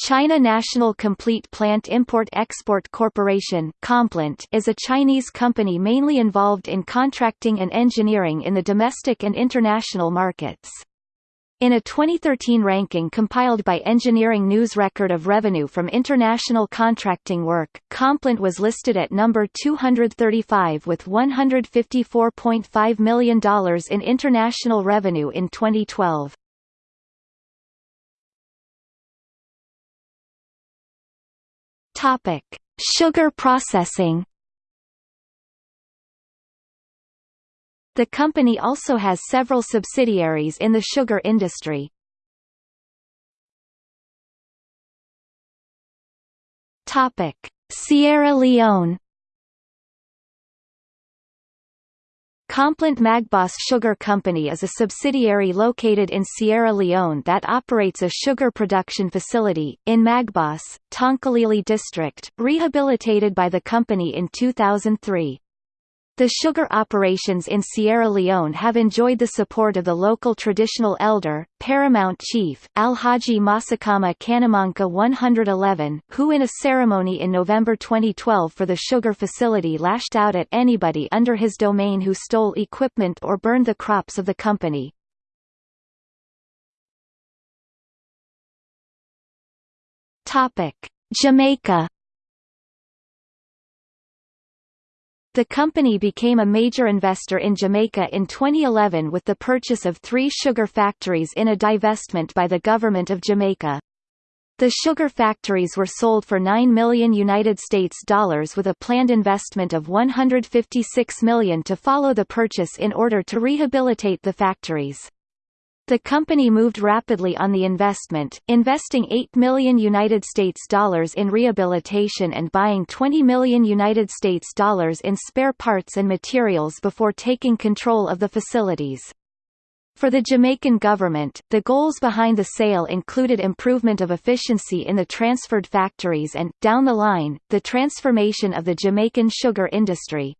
China National Complete Plant Import-Export Corporation Complant is a Chinese company mainly involved in contracting and engineering in the domestic and international markets. In a 2013 ranking compiled by Engineering News record of revenue from international contracting work, Complant was listed at number 235 with $154.5 million in international revenue in 2012. Topic: Sugar processing. The company also has several subsidiaries in the sugar industry. Topic: Sierra Leone. Complant Magbass Sugar Company is a subsidiary located in Sierra Leone that operates a sugar production facility, in Magbass, Tonkolili District, rehabilitated by the company in 2003. The sugar operations in Sierra Leone have enjoyed the support of the local traditional elder, paramount chief, Alhaji Masakama Kanamanka 111, who in a ceremony in November 2012 for the sugar facility lashed out at anybody under his domain who stole equipment or burned the crops of the company. Jamaica The company became a major investor in Jamaica in 2011 with the purchase of three sugar factories in a divestment by the government of Jamaica. The sugar factories were sold for 9 million United States dollars with a planned investment of 156 million to follow the purchase in order to rehabilitate the factories. The company moved rapidly on the investment, investing 8 million United States dollars in rehabilitation and buying 20 million United States dollars in spare parts and materials before taking control of the facilities. For the Jamaican government, the goals behind the sale included improvement of efficiency in the transferred factories and, down the line, the transformation of the Jamaican sugar industry.